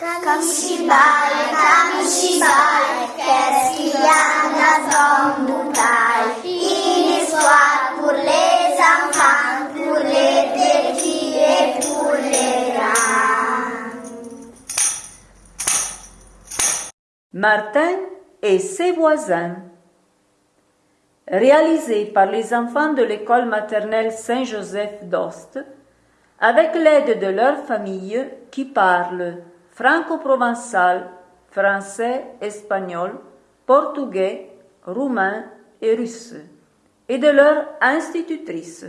Kamishibai, Kamishibai, qu'est-ce qu'il y a dans bouteille Une histoire pour les enfants, pour les petits et pour les grands. Martin et ses voisins. Réalisé par les enfants de l'école maternelle Saint-Joseph d'Ost, avec l'aide de leur famille qui parle franco-provençal, français, espagnol, portugais, roumain et russe, et de leur institutrice.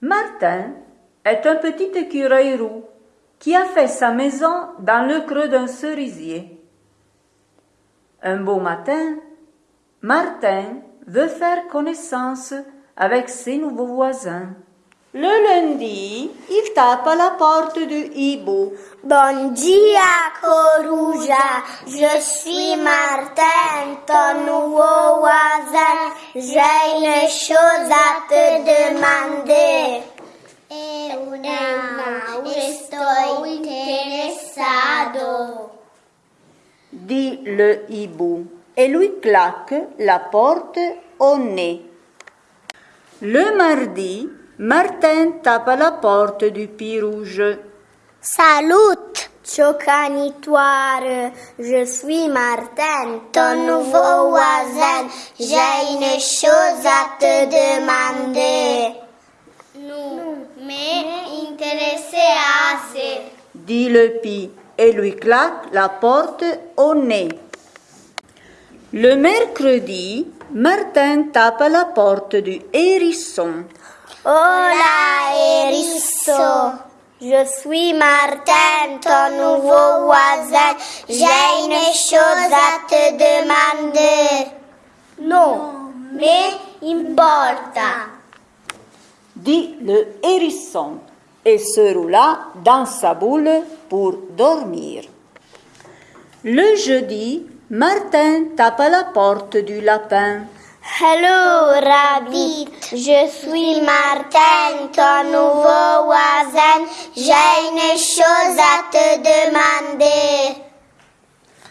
Martin est un petit écureuil roux qui a fait sa maison dans le creux d'un cerisier. Un beau matin, Martin veut faire connaissance avec ses nouveaux voisins. Le lundi, il tape à la porte du hibou. Bon dia, Coruja, je suis Martin, ton nouveau voisin. J'ai une chose à te demander. Eu não estou interessado. dit le hibou et lui claque la porte au nez. Le mardi, Martin tape à la porte du Pie Rouge. Salut, Chocanitoire, je suis Martin, ton nouveau voisin. J'ai une chose à te demander. Nous, mais intéressé dit le Pie et lui claque la porte au nez. Le mercredi, Martin tape à la porte du hérisson. Hola, Erisso. Je suis Martin, ton nouveau voisin. J'ai une chose à te demander. Non, mais importa. dit le hérisson et se roula dans sa boule pour dormir. Le jeudi, Martin tape à la porte du lapin. Hello, Rabbit. Je suis Martin, ton nouveau voisin. J'ai une chose à te demander.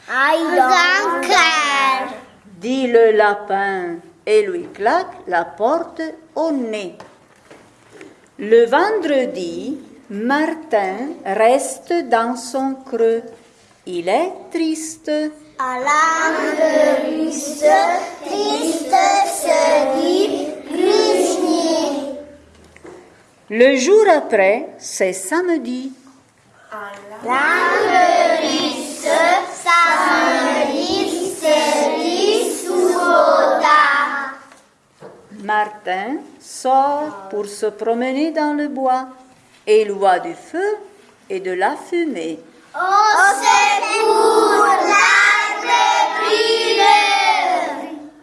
I don't care. dit le lapin et lui claque la porte au nez. Le vendredi, Martin reste dans son creux. Il est triste. À l'âme russe, triste se dit. Le jour après, c'est samedi. L'âme russe, samedi se dit. Martin sort pour se promener dans le bois et il voit du feu et de la fumée. Brûle.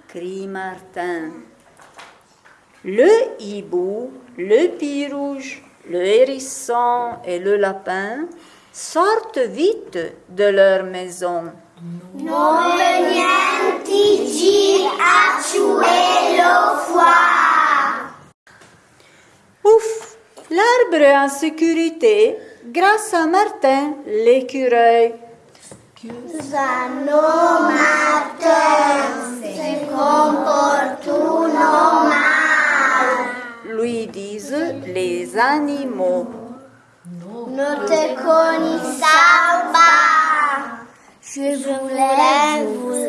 Crie Martin. Le hibou, le pie rouge, le hérisson et le lapin sortent vite de leur maison. Non a. Ouf, l'arbre en sécurité grâce à Martin l'écureuil. Martin se mal. lui disent les animaux. Ne te connaissant pas. Je voulais vous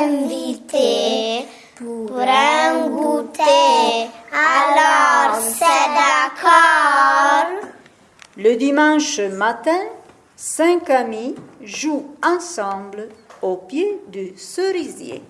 inviter pour un goûter. Alors, c'est d'accord. Le dimanche matin, cinq amis jouent ensemble au pied du cerisier.